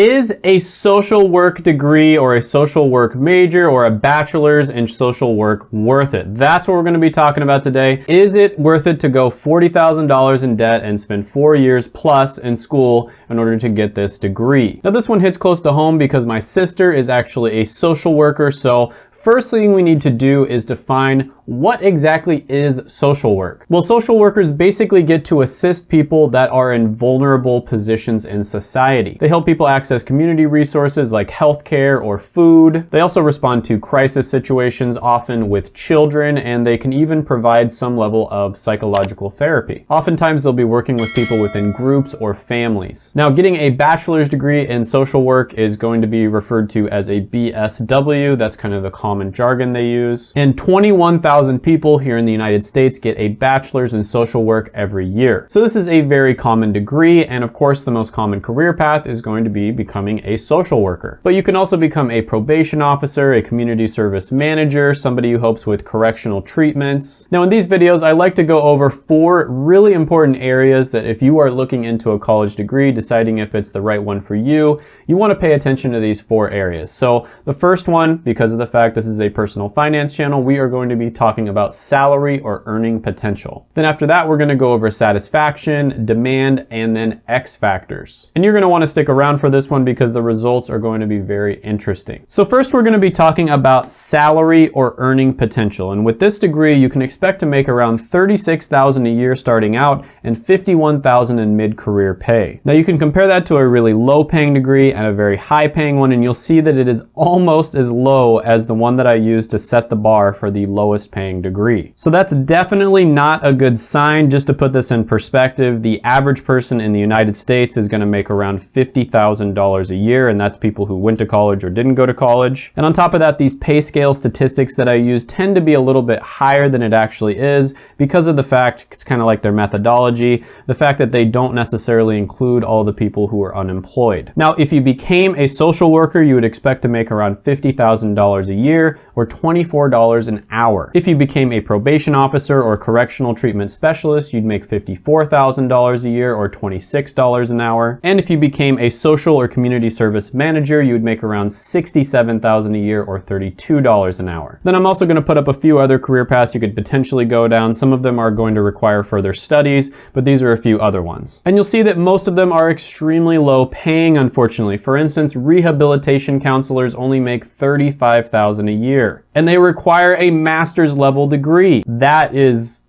Is a social work degree or a social work major or a bachelor's in social work worth it? That's what we're gonna be talking about today. Is it worth it to go $40,000 in debt and spend four years plus in school in order to get this degree? Now this one hits close to home because my sister is actually a social worker, so First thing we need to do is define what exactly is social work? Well, social workers basically get to assist people that are in vulnerable positions in society. They help people access community resources like healthcare or food. They also respond to crisis situations, often with children, and they can even provide some level of psychological therapy. Oftentimes, they'll be working with people within groups or families. Now, getting a bachelor's degree in social work is going to be referred to as a BSW. That's kind of the common jargon they use. And 21,000 1,000 people here in the United States get a bachelor's in social work every year. So this is a very common degree, and of course the most common career path is going to be becoming a social worker. But you can also become a probation officer, a community service manager, somebody who helps with correctional treatments. Now in these videos, I like to go over four really important areas that if you are looking into a college degree, deciding if it's the right one for you, you wanna pay attention to these four areas. So the first one, because of the fact this is a personal finance channel, we are going to be talking talking about salary or earning potential. Then after that, we're gonna go over satisfaction, demand, and then X factors. And you're gonna wanna stick around for this one because the results are going to be very interesting. So first, we're gonna be talking about salary or earning potential. And with this degree, you can expect to make around 36,000 a year starting out and 51,000 in mid-career pay. Now you can compare that to a really low paying degree and a very high paying one, and you'll see that it is almost as low as the one that I used to set the bar for the lowest paying degree. So that's definitely not a good sign. Just to put this in perspective, the average person in the United States is gonna make around $50,000 a year, and that's people who went to college or didn't go to college. And on top of that, these PayScale statistics that I use tend to be a little bit higher than it actually is because of the fact, it's kind of like their methodology, the fact that they don't necessarily include all the people who are unemployed. Now, if you became a social worker, you would expect to make around $50,000 a year or $24 an hour. If you became a probation officer or correctional treatment specialist, you'd make $54,000 a year or $26 an hour. And if you became a social or community service manager, you would make around $67,000 a year or $32 an hour. Then I'm also gonna put up a few other career paths you could potentially go down. Some of them are going to require further studies, but these are a few other ones. And you'll see that most of them are extremely low paying, unfortunately. For instance, rehabilitation counselors only make $35,000 a year. And they require a master's level degree. That is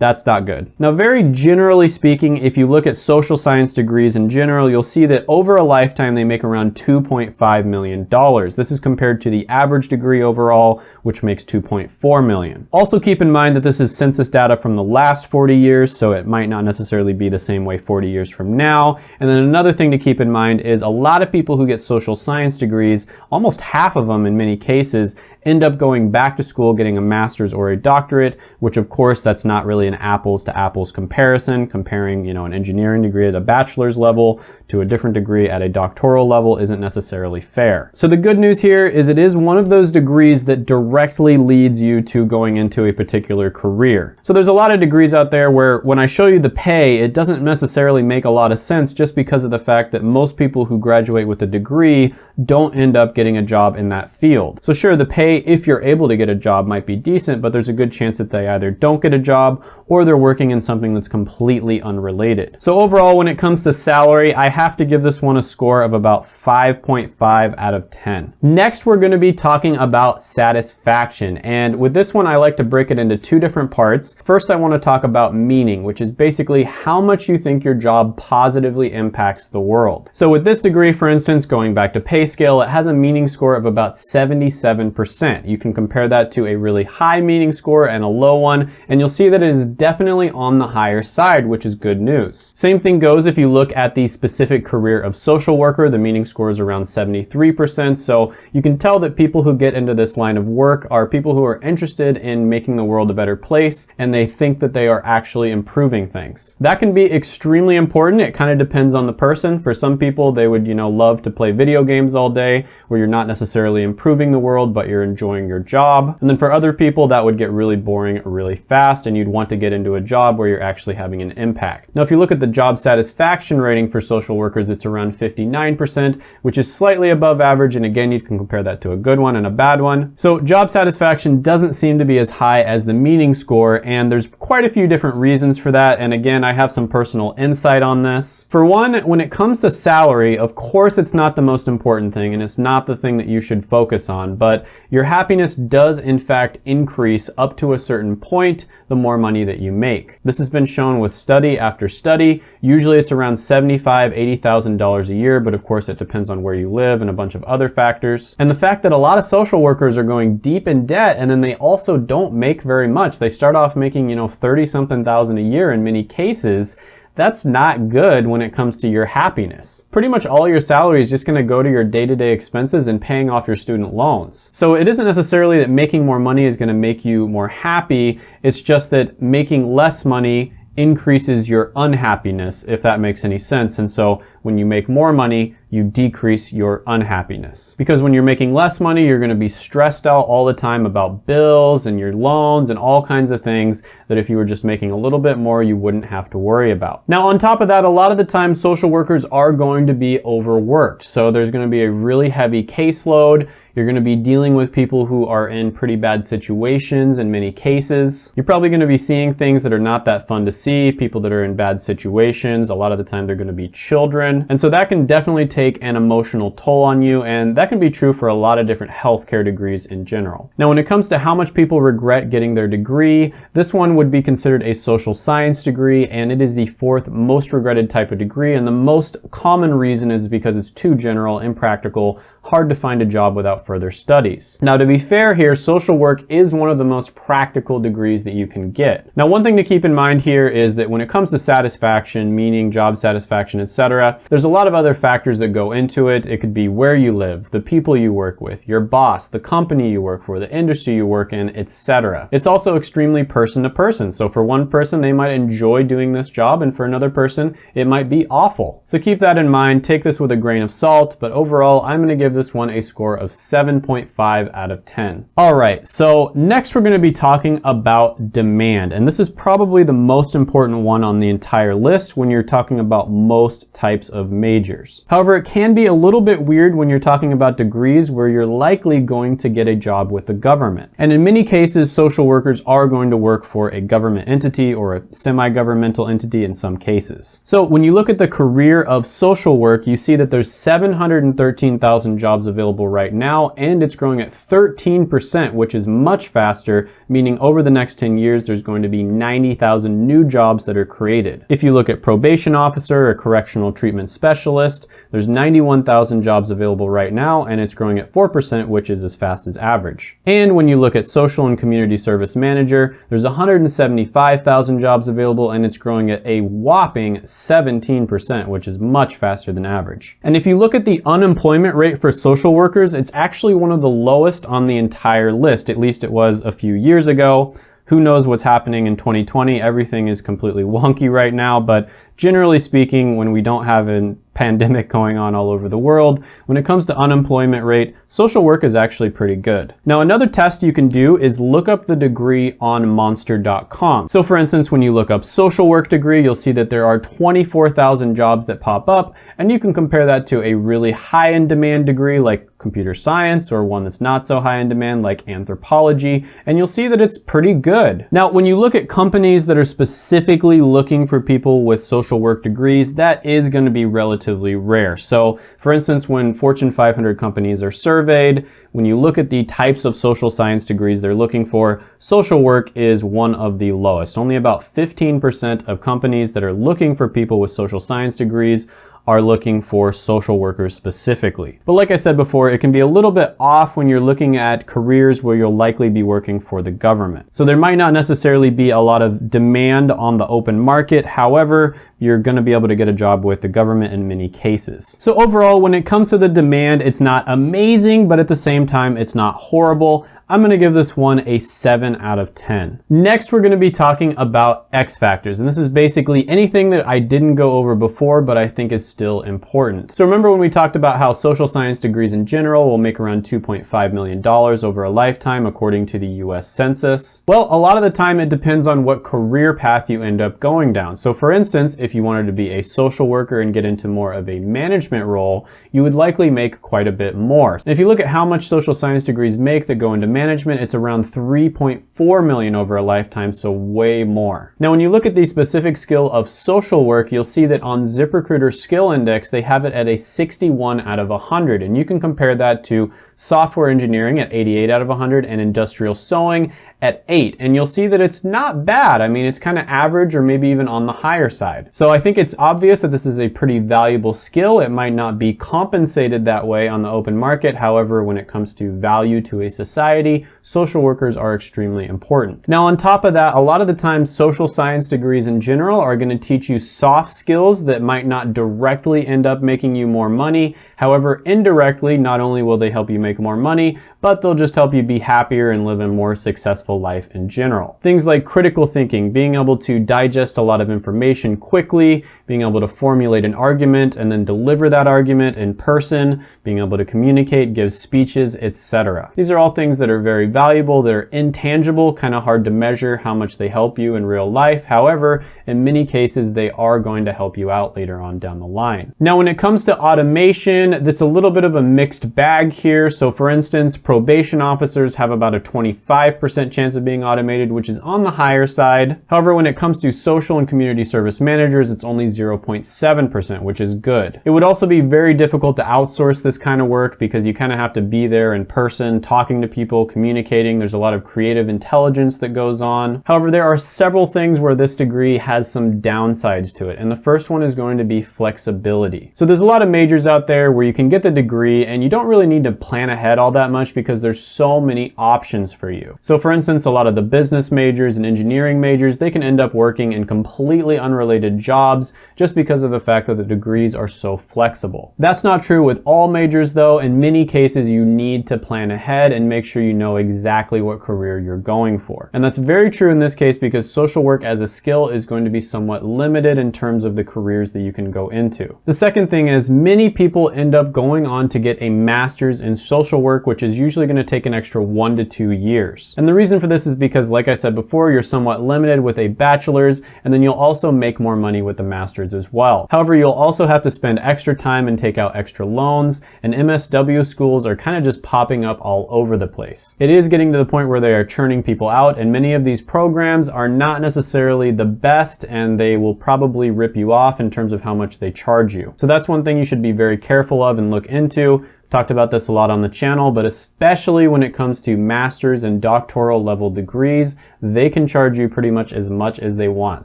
that's not good. Now, very generally speaking, if you look at social science degrees in general, you'll see that over a lifetime, they make around $2.5 million. This is compared to the average degree overall, which makes 2.4 million. Also keep in mind that this is census data from the last 40 years, so it might not necessarily be the same way 40 years from now. And then another thing to keep in mind is a lot of people who get social science degrees, almost half of them in many cases, end up going back to school, getting a master's or a doctorate, which of course that's not really an apples to apples comparison. Comparing, you know, an engineering degree at a bachelor's level to a different degree at a doctoral level isn't necessarily fair. So the good news here is it is one of those degrees that directly leads you to going into a particular career. So there's a lot of degrees out there where when I show you the pay, it doesn't necessarily make a lot of sense just because of the fact that most people who graduate with a degree don't end up getting a job in that field. So sure, the pay, if you're able to get a job, might be decent, but there's a good chance that they either don't get a job or they're working in something that's completely unrelated. So overall, when it comes to salary, I have to give this one a score of about 5.5 out of 10. Next, we're gonna be talking about satisfaction. And with this one, I like to break it into two different parts. First, I wanna talk about meaning, which is basically how much you think your job positively impacts the world. So with this degree, for instance, going back to PayScale, it has a meaning score of about 77%. You can compare that to a really high meaning score and a low one, and you'll see that it is definitely on the higher side, which is good news. Same thing goes if you look at the specific career of social worker, the meaning score is around 73%, so you can tell that people who get into this line of work are people who are interested in making the world a better place, and they think that they are actually improving things. That can be extremely important. It kind of depends on the person. For some people, they would, you know, love to play video games all day where you're not necessarily improving the world, but you're enjoying your job. And then for other people, that would get really boring really fast and you'd want to get into a job where you're actually having an impact. Now, if you look at the job satisfaction rating for social workers, it's around 59%, which is slightly above average. And again, you can compare that to a good one and a bad one. So job satisfaction doesn't seem to be as high as the meaning score. And there's quite a few different reasons for that. And again, I have some personal insight on this. For one, when it comes to salary, of course, it's not the most important thing and it's not the thing that you should focus on, but your happiness does in fact increase up to a certain point the more money that you make. This has been shown with study after study. Usually it's around $75,000, $80,000 a year, but of course it depends on where you live and a bunch of other factors. And the fact that a lot of social workers are going deep in debt and then they also don't make very much. They start off making, you know, 30 something thousand a year in many cases that's not good when it comes to your happiness. Pretty much all your salary is just gonna go to your day-to-day -day expenses and paying off your student loans. So it isn't necessarily that making more money is gonna make you more happy, it's just that making less money increases your unhappiness, if that makes any sense. And so when you make more money, you decrease your unhappiness. Because when you're making less money, you're gonna be stressed out all the time about bills and your loans and all kinds of things that if you were just making a little bit more, you wouldn't have to worry about. Now, on top of that, a lot of the time, social workers are going to be overworked. So there's gonna be a really heavy caseload. You're gonna be dealing with people who are in pretty bad situations in many cases. You're probably gonna be seeing things that are not that fun to see, people that are in bad situations. A lot of the time, they're gonna be children. And so that can definitely take take an emotional toll on you, and that can be true for a lot of different healthcare degrees in general. Now, when it comes to how much people regret getting their degree, this one would be considered a social science degree, and it is the fourth most regretted type of degree, and the most common reason is because it's too general, impractical, hard to find a job without further studies. Now, to be fair here, social work is one of the most practical degrees that you can get. Now, one thing to keep in mind here is that when it comes to satisfaction, meaning job satisfaction, etc., there's a lot of other factors that go into it. It could be where you live, the people you work with, your boss, the company you work for, the industry you work in, etc. It's also extremely person to person. So for one person, they might enjoy doing this job, and for another person, it might be awful. So keep that in mind. Take this with a grain of salt, but overall, I'm going to give give this one a score of 7.5 out of 10. All right, so next we're gonna be talking about demand. And this is probably the most important one on the entire list when you're talking about most types of majors. However, it can be a little bit weird when you're talking about degrees where you're likely going to get a job with the government. And in many cases, social workers are going to work for a government entity or a semi-governmental entity in some cases. So when you look at the career of social work, you see that there's 713,000 jobs available right now, and it's growing at 13%, which is much faster, meaning over the next 10 years, there's going to be 90,000 new jobs that are created. If you look at probation officer or correctional treatment specialist, there's 91,000 jobs available right now, and it's growing at 4%, which is as fast as average. And when you look at social and community service manager, there's 175,000 jobs available, and it's growing at a whopping 17%, which is much faster than average. And if you look at the unemployment rate for social workers, it's actually one of the lowest on the entire list. At least it was a few years ago. Who knows what's happening in 2020? Everything is completely wonky right now, but generally speaking, when we don't have a pandemic going on all over the world, when it comes to unemployment rate, social work is actually pretty good. Now, another test you can do is look up the degree on monster.com. So for instance, when you look up social work degree, you'll see that there are 24,000 jobs that pop up, and you can compare that to a really high in demand degree like computer science or one that's not so high in demand like anthropology, and you'll see that it's pretty good. Now, when you look at companies that are specifically looking for people with social work degrees, that is going to be relatively rare. So for instance, when Fortune 500 companies are surveyed, when you look at the types of social science degrees they're looking for, social work is one of the lowest. Only about 15% of companies that are looking for people with social science degrees are looking for social workers specifically. But like I said before, it can be a little bit off when you're looking at careers where you'll likely be working for the government. So there might not necessarily be a lot of demand on the open market. However, you're gonna be able to get a job with the government in many cases. So overall, when it comes to the demand, it's not amazing, but at the same time, it's not horrible. I'm gonna give this one a seven out of 10. Next, we're gonna be talking about X factors, and this is basically anything that I didn't go over before, but I think is still important. So remember when we talked about how social science degrees in general will make around $2.5 million over a lifetime, according to the US Census? Well, a lot of the time it depends on what career path you end up going down. So for instance, if you wanted to be a social worker and get into more of a management role, you would likely make quite a bit more. And if you look at how much social science degrees make that go into management, it's around 3.4 million over a lifetime, so way more. Now, when you look at the specific skill of social work, you'll see that on ZipRecruiter Skill Index, they have it at a 61 out of 100, and you can compare that to software engineering at 88 out of 100 and industrial sewing at 8. And you'll see that it's not bad. I mean, it's kind of average or maybe even on the higher side. So I think it's obvious that this is a pretty valuable skill. It might not be compensated that way on the open market. However, when it comes to value to a society, social workers are extremely important. Now, on top of that, a lot of the time social science degrees in general are going to teach you soft skills that might not directly end up making you more money. However, indirectly, not only will they help you make make more money, but they'll just help you be happier and live a more successful life in general. Things like critical thinking, being able to digest a lot of information quickly, being able to formulate an argument and then deliver that argument in person, being able to communicate, give speeches, etc. These are all things that are very valuable, that are intangible, kind of hard to measure how much they help you in real life. However, in many cases, they are going to help you out later on down the line. Now, when it comes to automation, that's a little bit of a mixed bag here. So for instance, probation officers have about a 25% chance of being automated, which is on the higher side. However, when it comes to social and community service managers, it's only 0.7%, which is good. It would also be very difficult to outsource this kind of work because you kind of have to be there in person, talking to people, communicating. There's a lot of creative intelligence that goes on. However, there are several things where this degree has some downsides to it. And the first one is going to be flexibility. So there's a lot of majors out there where you can get the degree and you don't really need to plan ahead all that much because there's so many options for you. So for instance, a lot of the business majors and engineering majors, they can end up working in completely unrelated jobs just because of the fact that the degrees are so flexible. That's not true with all majors though. In many cases, you need to plan ahead and make sure you know exactly what career you're going for. And that's very true in this case because social work as a skill is going to be somewhat limited in terms of the careers that you can go into. The second thing is many people end up going on to get a master's in social work, which is usually gonna take an extra one to two years. And the reason for this is because, like I said before, you're somewhat limited with a bachelor's, and then you'll also make more money with the master's as well. However, you'll also have to spend extra time and take out extra loans, and MSW schools are kind of just popping up all over the place. It is getting to the point where they are churning people out, and many of these programs are not necessarily the best, and they will probably rip you off in terms of how much they charge you. So that's one thing you should be very careful of and look into. Talked about this a lot on the channel, but especially when it comes to master's and doctoral level degrees, they can charge you pretty much as much as they want,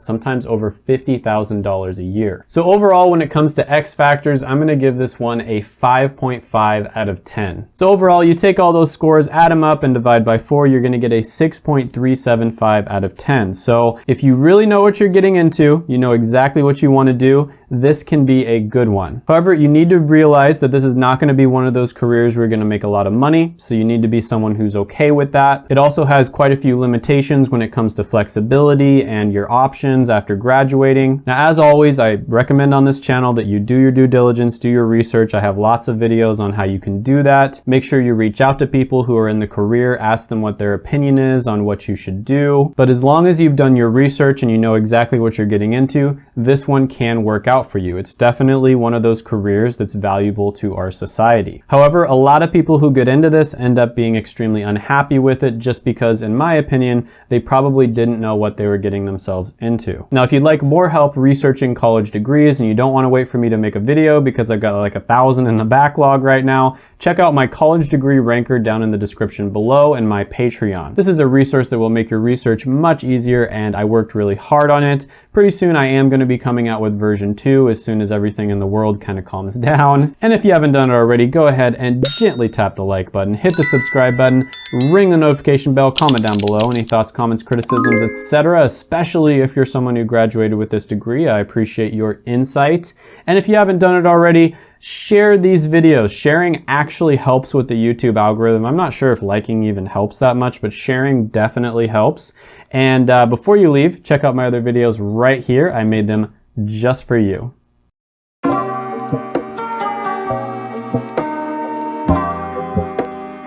sometimes over $50,000 a year. So overall, when it comes to X factors, I'm gonna give this one a 5.5 out of 10. So overall, you take all those scores, add them up and divide by four, you're gonna get a 6.375 out of 10. So if you really know what you're getting into, you know exactly what you wanna do, this can be a good one. However, you need to realize that this is not gonna be one of those careers where you're gonna make a lot of money, so you need to be someone who's okay with that. It also has quite a few limitations when it comes to flexibility and your options after graduating. Now, as always, I recommend on this channel that you do your due diligence, do your research. I have lots of videos on how you can do that. Make sure you reach out to people who are in the career, ask them what their opinion is on what you should do. But as long as you've done your research and you know exactly what you're getting into, this one can work out for you. It's definitely one of those careers that's valuable to our society. However, a lot of people who get into this end up being extremely unhappy with it just because, in my opinion, they probably didn't know what they were getting themselves into. Now, if you'd like more help researching college degrees and you don't want to wait for me to make a video because I've got like a thousand in the backlog right now, check out my college degree ranker down in the description below and my Patreon. This is a resource that will make your research much easier and I worked really hard on it. Pretty soon I am going to be coming out with version 2 two as soon as everything in the world kind of calms down. And if you haven't done it already, go ahead and gently tap the like button, hit the subscribe button, ring the notification bell, comment down below any thoughts, comments, criticisms, etc. Especially if you're someone who graduated with this degree, I appreciate your insight. And if you haven't done it already, share these videos. Sharing actually helps with the YouTube algorithm. I'm not sure if liking even helps that much, but sharing definitely helps. And uh, before you leave, check out my other videos right here. I made them just for you.